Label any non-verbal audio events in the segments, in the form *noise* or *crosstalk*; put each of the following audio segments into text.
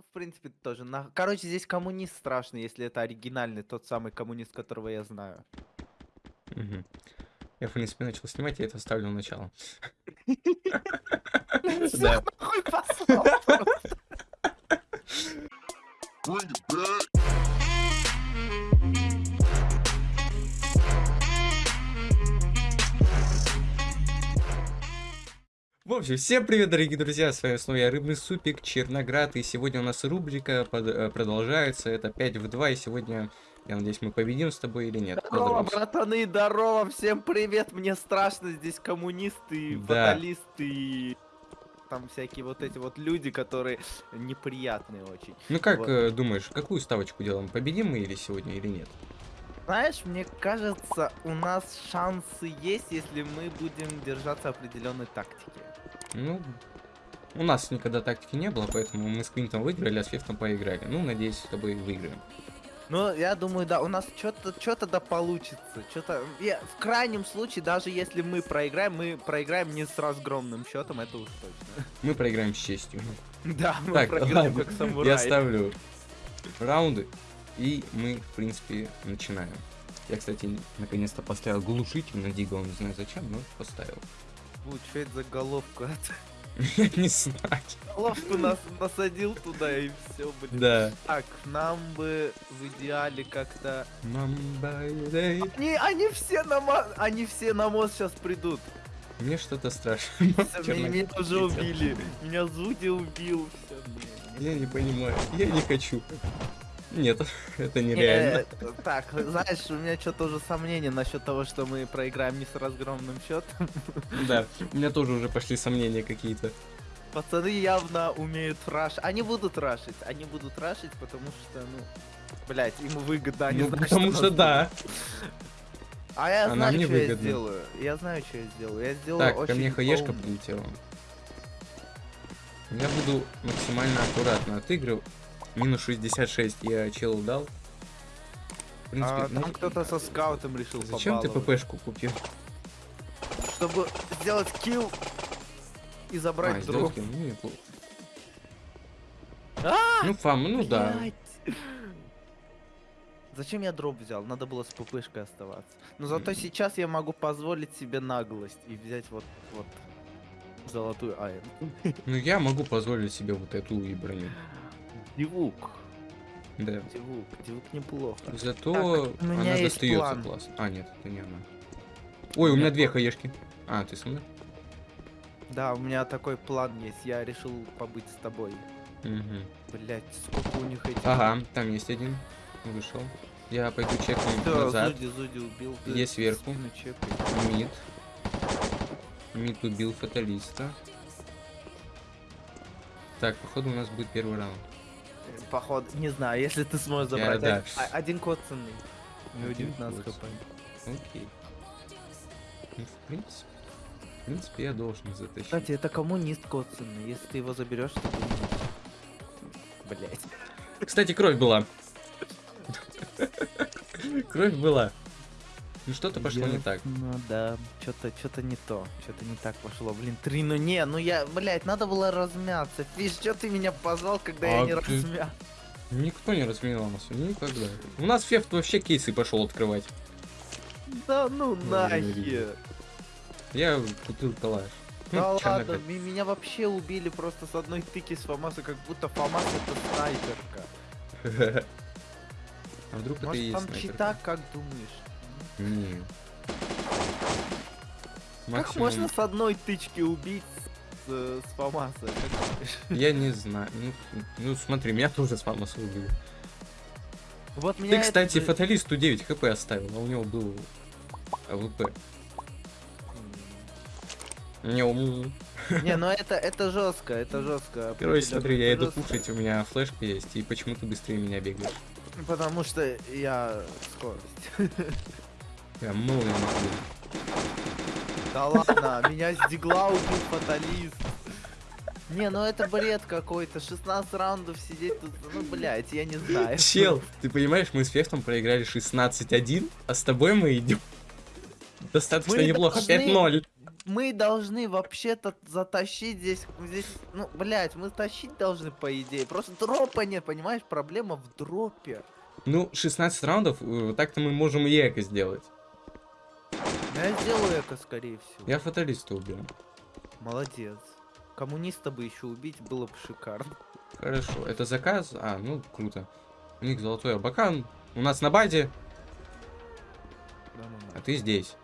В принципе, тоже. На... Короче, здесь коммунист страшный, если это оригинальный, тот самый коммунист, которого я знаю. Мгм. Я, в принципе, начал снимать, я это ставлю в начало. Всех Да. В общем, всем привет, дорогие друзья, с вами снова я, Рыбный Супик, Черноград, и сегодня у нас рубрика под- э, продолжается, это 5 в 2, и сегодня, я надеюсь, мы победим с тобой или нет. Здорово, братаны, здорово, всем привет, мне страшно, здесь коммунисты, Да. фаталисты, и там всякие вот эти вот люди, которые неприятные очень. Ну как Вот. э, думаешь, какую ставочку делаем, победим мы или сегодня, или нет? Знаешь, мне кажется, у нас шансы есть, если мы будем держаться определенной тактики. Ну, у нас никогда тактики не было, поэтому мы с Квинтом выиграли, а с Фифтом поиграли. Ну, надеюсь, с тобой выиграем. Ну, я думаю, да, у нас что-то что-то да получится. Что-то. В крайнем случае, даже если мы проиграем, мы проиграем не с разгромным счетом, это уж точно. Мы проиграем с честью. Да, мы Так, проиграем ладно, как самурай. Я ставлю раунды, и мы, в принципе, начинаем. Я, кстати, наконец-то поставил глушитель на Дигл, не знаю зачем, но поставил. Что это за головка? *laughs* Я не знаю. Головку нас насадил туда и все, блин. Да. Так, нам бы в идеале как-то. Мамбай-дэй. Они, они все на мо- они все на мост сейчас придут. Мне что-то страшно. Меня, уже убили. Меня Зуди убил. Я не понимаю. Я не хочу. Нет, *laughs* это Не, нереально. э, Так, знаешь, у меня что-то уже сомнения насчет того, что мы проиграем не с разгромным счетом. Да, у меня тоже уже пошли сомнения какие-то. Пацаны явно умеют раш. Они будут рашить. Они будут рашить, потому что, ну, блять, им выгодно. Они Ну, знают, потому что будет. да. А я А нам знаю, что я выгодно. сделаю. Я знаю, что я сделаю. Я сделаю Так, ко очень мне хаешка поумно. прилетела. Я буду максимально аккуратно отыгрывать. Минус 66 я челу дал. В принципе, А, там кто-то со скаутом решил зачем ты. ППшку купил? Чтобы сделать килл и забрать А, дроп. сделки, ну неплохо. А, Ну, фам, ну да. блядь. Зачем я дроп взял? Надо было с ППшкой оставаться. Но зато Мгм. сейчас я могу позволить себе наглость и взять вот, вот золотую АМ. Ну, я могу позволить себе вот эту и броню. Дивук. Да. Дивук. Дивук неплохо. Зато Так, у меня она есть достается план. классно. А, нет, это не она. Ой, у меня две хаешки. А, ты со мной? Да, у меня такой план есть. Я решил побыть с тобой. Угу. Блять, сколько у них этих... Ага, там есть один. Вышел. Я пойду чекну Всё, назад. Зуди, Зуди убил. Есть сверху. Мид. Мид убил фаталиста. Так, походу у нас будет первый раунд. Походу, не знаю, если ты сможешь Я- забрать. да. Один- а- Один код ценный. У него Один 19 код хп. Окей. Ну, в принципе. В принципе, я должен затащить. Кстати, это коммунист ценный. Если ты его заберешь, то ты Блять. Кстати, кровь была. Кровь была. Ну что-то пошло не так. Ну да, что-то что-то не то. Что-то не так пошло. Блин, три, ну не, ну я, блять, надо было размяться. Фиш, что ты меня позвал, когда я А не ты- размял? Никто не разменялся, никогда. У нас Фефт вообще кейсы пошел открывать. Да ну Ой, нахер. Я купил калаш. Да Ну, ладно, меня вообще убили просто с одной тыки с Фомаса, как будто Фомас это снайперка. *laughs* А вдруг это и есть там чита, как думаешь? Не. Как можно с одной тычки убить с, э, с Фомаса? Я не знаю. Ну, ну, смотри, меня тоже с Фамоса убили. Вот Ты, меня это кстати, же- фаталисту 9 хп оставил, а у него был АВП. Не, ум. Не, ну это, это жестко, это жестко. Короче, смотри, я иду кушать, у меня флешка есть, и почему ты быстрее меня бегаешь? Потому что я скорость. *laughs* Я молнию могу. Да ладно, меня с дигла убил фаталист. Не, ну это бред какой-то. 16 раундов сидеть тут, ну, блядь, я не знаю. Чел, ты понимаешь, мы с Фефтом проиграли 16-1, а с тобой мы идем достаточно Мы неплохо, должны- 5-0. мы должны вообще-то затащить здесь, здесь, ну, блядь, мы тащить должны, по идее. Просто дропа нет, понимаешь? Проблема в дропе. Ну, 16 раундов, э, так-то мы можем и эко сделать. Я сделаю это, скорее всего. Я фаталиста убил. Молодец. Коммуниста бы еще убить было бы шикарно. Хорошо, это заказ? А, ну, круто. У них золотой абакан. У нас на базе, Да, ну, а ты здесь.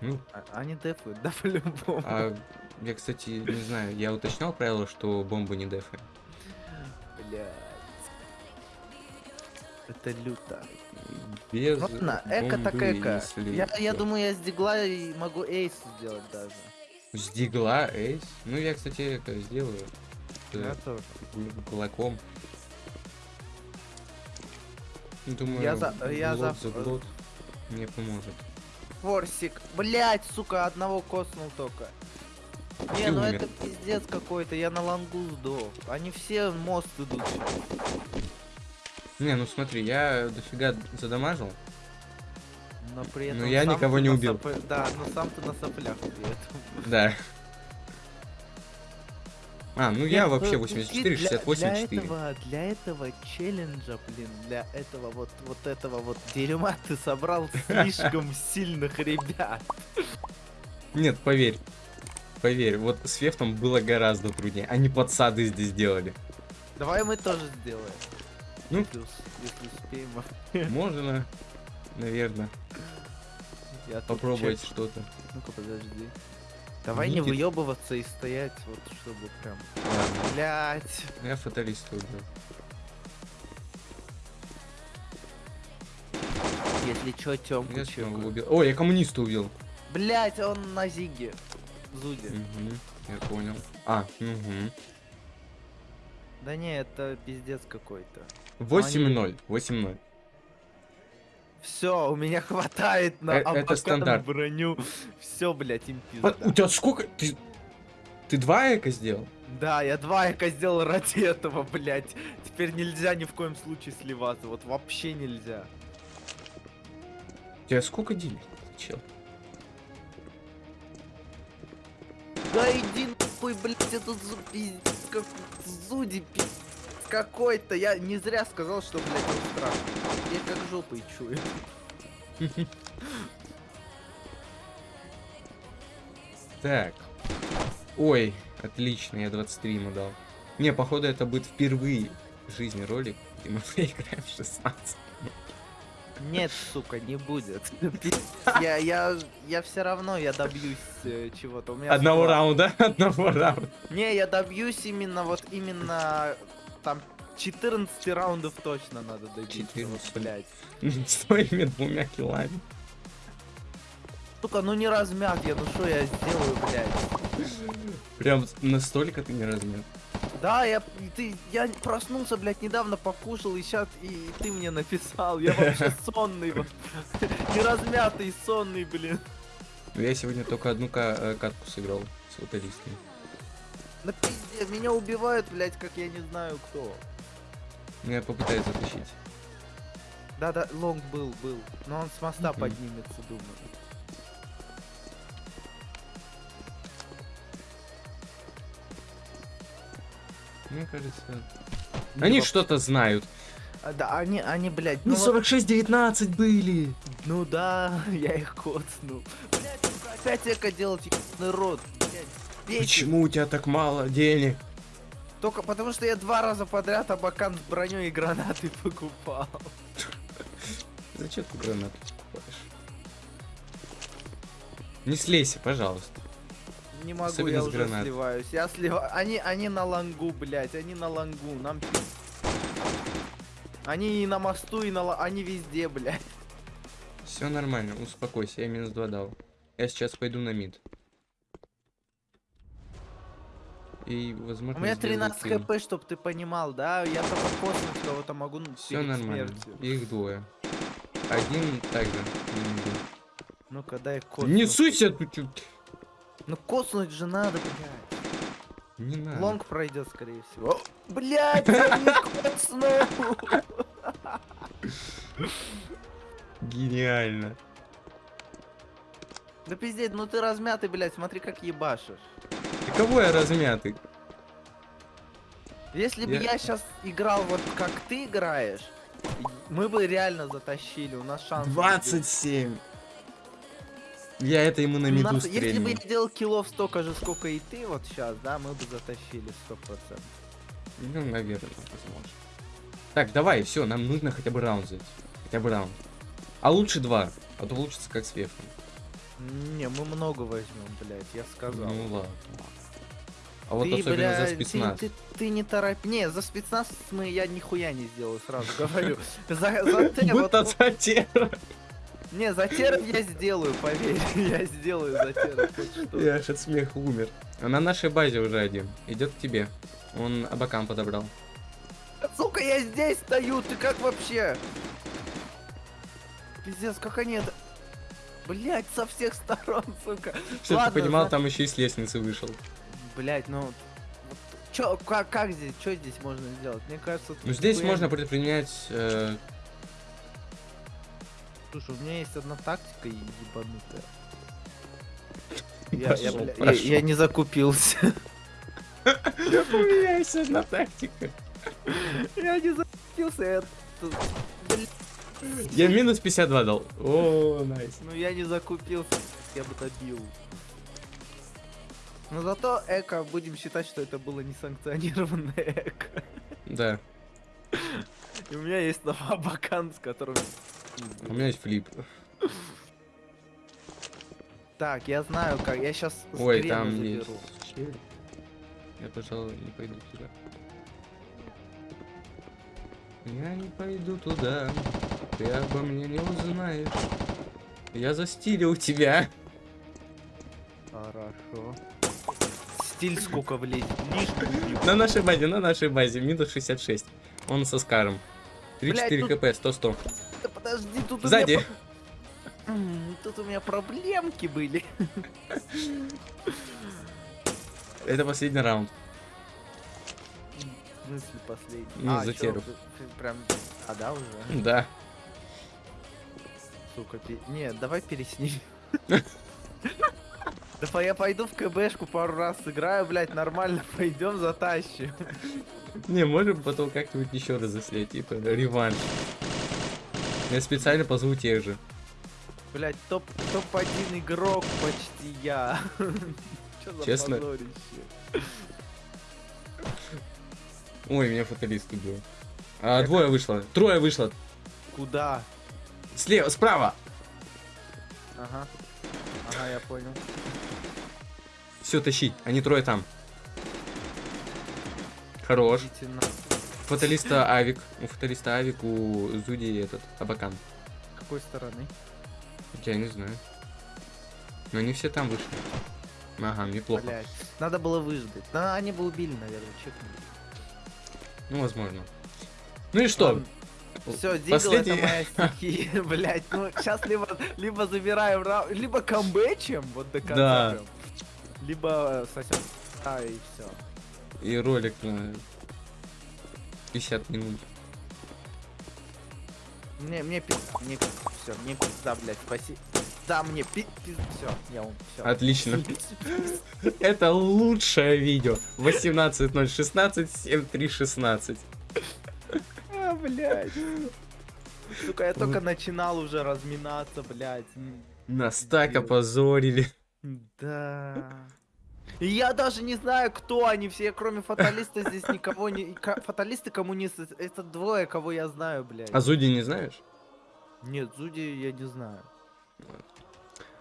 Ну, а- Они дефают, да, *laughs* по-любому. а я, кстати, не знаю, я уточнял правило, что бомбы не дефы. Блядь. Это люто. Без Ладно, эко так эко. Я, я думаю, я с дигла и могу эйс сделать даже. С дигла, эйс. Ну, я, кстати, эко сделаю. С Я тоже. кулаком. Думаю, Я за- я блок за- за блок мне поможет. Форсик. Блять, сука, одного коснул только. Не, Ты ну умер. это пиздец какой-то, я на лангу сдох. Они все мост идут. Не, ну смотри, я дофига задамажил. Но при этом Ну, я никого не убил. сопля- Да, но сам ты на соплях при этом. Да. А, ну я Нет, вообще ну, 84, для- 68, для 4. этого, для этого челленджа, блин, для этого вот, вот этого вот дерьма ты собрал *laughs* слишком сильных ребят. Нет, поверь. Поверь, вот с Фефтом было гораздо труднее. Они подсады здесь делали. Давай мы тоже сделаем. Ну. Плюс, если успеем. *laughs* Можно, наверное, Я попробовать что-то. Ну-ка, подожди. Давай не Никит. выебываться и стоять, вот чтобы прям. Блять. я фаталиста убил. Если чё, Тёмку Я чекаю. убил. О, я коммуниста убил. Блять, он на Зиге. Зуде. Мгм, я понял. А, угу. Да не, это пиздец какой-то. 8-0. 8-0. Все, у меня хватает на Э- это стандарт. броню. Все, блять, им пизда. У тебя сколько? Ты, ты два эко сделал? Да, я два эко сделал ради этого, блять. Теперь нельзя ни в коем случае сливаться. Вот вообще нельзя. У тебя сколько денег, чел? Да иди нахуй, блять, этот зу пиздец, как зуди пиздец какой-то. Я не зря сказал, что, блять, он страшный. Я как жопой чую. Так. Ой, отлично, я 23 ему дал. Не, походу это будет впервые в жизни ролик, где мы *laughs* проиграем 16. Нет, сука, не будет. Я, я, я все равно, я добьюсь э, чего-то. У меня Одного склад. раунда, *laughs* одного раунда. Не, я добьюсь именно вот именно там 14 раундов точно надо добить. 14. Вот, блядь. *laughs* С твоими двумя килами. Сука, ну не размят я, ну что я сделаю, блядь? Прям настолько ты не размер. Да, я, и ты, я проснулся, блядь, недавно покушал, и сейчас, и, ты мне написал, я вообще *laughs* сонный, *laughs* не размятый, сонный, блин. Я сегодня только одну э, катку сыграл с футболистами. На пиздец, меня убивают, блядь, как я не знаю кто. Ну, я попытаюсь затащить. Да-да, лонг был, был, но он с моста Мгм. поднимется, думаю. Мне кажется... Они что-то знают. А, Да, они, они, блядь, Ну, ну, вот- 46-19 были. Ну да, *laughs* я их коцнул. Сука, опять эко делать, ебаный рот. Почему у тебя так мало денег? Только потому что я два раза подряд абакан с броней и гранаты *laughs* покупал. Зачем ты гранату покупаешь? Не слейся, пожалуйста. Не могу, Особенно я уже гранат. сливаюсь. Я сливаю. Они, они на лангу, блядь, они на лангу. Нам Они и на мосту, и на Они везде, блядь. Все нормально, успокойся, я минус 2 дал. Я сейчас пойду на мид. И, возможно, У меня сделаю 13 килл. хп, чтоб ты понимал, да? Я только космос кого-то могу Все нормально. смертью. Их двое. Один также. Ну-ка, дай коснуть. Не суйся тут. Ну коснуть же надо, блядь. Не надо. Лонг пройдет, скорее всего. О, Блядь, я не *laughs* коснул. *laughs* Гениально. Да пиздец, ну ты размятый, блядь, смотри, как ебашишь. И кого я размятый? Если бы Я- я сейчас играл вот как ты играешь, мы бы реально затащили, у нас шанс. 27. Я это ему на У миду нас- Если бы я делал киллов столько же, сколько и ты вот сейчас, да, мы бы затащили 100%. Ну, наверное, возможно. Так, давай, все, нам нужно хотя бы раунд взять. Хотя бы раунд. А лучше два, а то получится как с Вефом. Не, мы много возьмем, блядь, я сказал. Ну ладно. А вот Ты, особенно бля, за ты- спецназ. Ты, ты не торопи. Не, за спецназ мы я нихуя не сделаю, сразу говорю. За, за *laughs* те, вот- Будто затера. не, за теров я сделаю, поверь. *laughs* Я сделаю за что. Я аж от смеха умер. На нашей базе уже один. Идет к тебе. Он абакам подобрал. Сука, я здесь стою, ты как вообще? Пиздец, как они это... Блять, со всех сторон, сука. Что Ладно, ты понимал, за- там еще и с лестницы вышел. Блять, ну... Чё, как, как здесь, что здесь можно сделать? Мне кажется... Ну здесь нихуя можно предпринять... э, Слушай, у меня есть одна тактика ебанутая. *laughs* Я, я, я- я не закупился. *laughs* У меня есть одна тактика. Я не закупился, я... Я минус 52 дал. О, найс. Ну я не закупился, я бы добил. Но зато эко, будем считать, что это было несанкционированное эко. Да, И у меня есть новобакан, с которым... у меня есть флип. Так, я знаю как, я сейчас Ой, там есть заберу. щель. Я, пожалуй, не пойду туда. Я не пойду туда. Ты обо мне не узнаешь. Я застилил тебя. Хорошо. Стиль сколько влезет. На нашей базе, на нашей базе. Минус 66. Он со Скаром. 3-4 Блядь, хп, 100-100. Да подожди, тут у Сзади. меня... про- М, Тут у меня проблемки были. Это последний раунд. В смысле последний? Ну, а, за теру. ты Прям... А, да, уже? Да. Сука, пе- не, давай пересни. *laughs* Да я пойду в КБшку пару раз сыграю, блядь, нормально пойдем затащим. Не, можем потом как-нибудь еще раз заслать, типа реванш. Я специально позову тех же. Блядь, топ, топ-1 игрок почти я. *laughs* Честно? Ой, меня фаталист убил. А, двое вышло. Трое вышло. Куда? Слева, справа. Ага. Ага, я понял. Все, тащить. Они трое там. Хорош. Фаталиста Авик. У фаталиста Авик, у Зуди этот, Абакан. С какой стороны? Я не знаю. Но они все там вышли. Ага, неплохо. Блядь. Надо было выждать. Да, они бы убили, наверное, чекнули. Ну, возможно. Ну и что? Все, Дигл Последний- это моя стихия, *laughs* блять. Ну, сейчас либо, либо забираем раунд, либо камбэчем, вот до конца. Да. прям, Либо сосем. А, и все. И ролик на 50 минут. Мне, мне пи... мне все, мне пизда, блядь, спаси. Да, мне пи... Все, я ум, все. Отлично. *laughs* Это лучшее видео. 18.016, 7.3.16. Блядь. Сука, я только начинал уже разминаться, блядь. Нас так опозорили. Да. И я даже не знаю, кто они все, кроме фаталиста здесь никого не... Фаталисты коммунисты, это двое, кого я знаю, блядь. А Зуди не знаешь? Нет, Зуди я не знаю.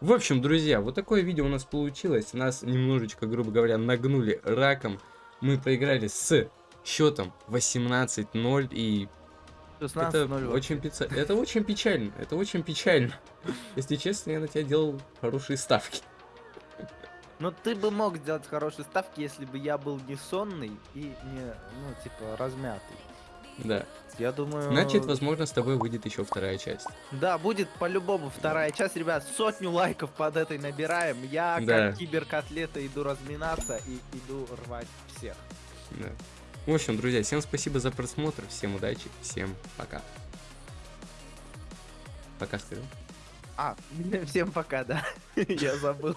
В общем, друзья, вот такое видео у нас получилось. Нас немножечко, грубо говоря, нагнули раком. Мы проиграли с счетом 18-0 и 16 это очень, пица- это очень печально. Это очень печально. Если честно, я на тебя делал хорошие ставки. Но ты бы мог сделать хорошие ставки, если бы я был не сонный и не, ну, типа, размятый. Да. Я думаю... Значит, возможно, с тобой выйдет еще вторая часть. Да, будет по-любому вторая часть, ребят. Сотню лайков под этой набираем. Я, Да. как киберкотлета, иду разминаться и иду рвать всех. Да. В общем, друзья, всем спасибо за просмотр, всем удачи, всем пока. Пока, скажи. А, *laughs* всем пока, да. *laughs* Я забыл.